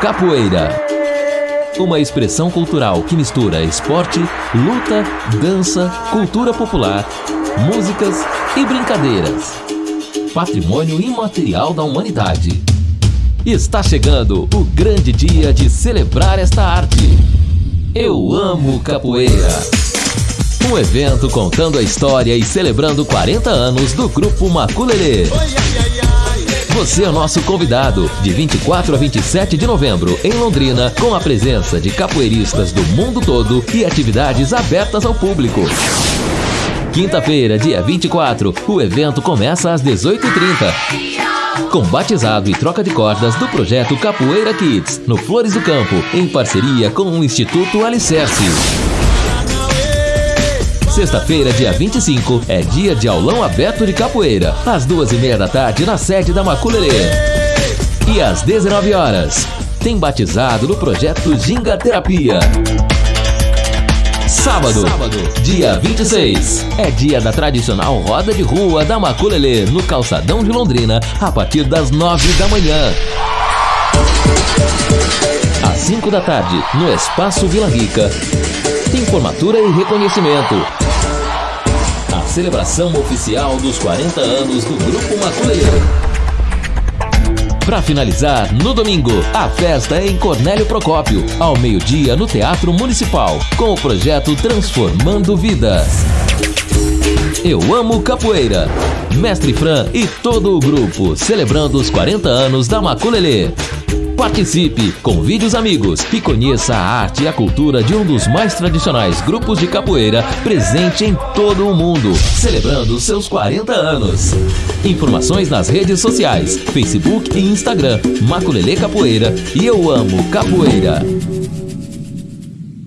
Capoeira. Uma expressão cultural que mistura esporte, luta, dança, cultura popular, músicas e brincadeiras. Patrimônio imaterial da humanidade. Está chegando o grande dia de celebrar esta arte. Eu amo capoeira. Um evento contando a história e celebrando 40 anos do grupo Maculelê. Você é nosso convidado, de 24 a 27 de novembro, em Londrina, com a presença de capoeiristas do mundo todo e atividades abertas ao público. Quinta-feira, dia 24, o evento começa às 18h30. Com batizado e troca de cordas do projeto Capoeira Kids, no Flores do Campo, em parceria com o Instituto Alicerce. Sexta-feira, dia 25, é dia de aulão aberto de capoeira, às duas e meia da tarde na sede da Maculelê. E às 19 horas, tem batizado no projeto Ginga Terapia. Sábado, dia 26, é dia da tradicional roda de rua da Maculelê, no calçadão de Londrina, a partir das 9 da manhã. Às 5 da tarde, no Espaço Vila Rica, tem formatura e reconhecimento. Celebração oficial dos 40 anos do Grupo Maculelê. Para finalizar, no domingo, a festa é em Cornélio Procópio, ao meio-dia no Teatro Municipal, com o projeto Transformando Vidas. Eu amo capoeira. Mestre Fran e todo o grupo celebrando os 40 anos da Maculelê. Participe, convide os amigos e conheça a arte e a cultura de um dos mais tradicionais grupos de capoeira presente em todo o mundo, celebrando seus 40 anos. Informações nas redes sociais, Facebook e Instagram, Maculelê Capoeira e Eu Amo Capoeira.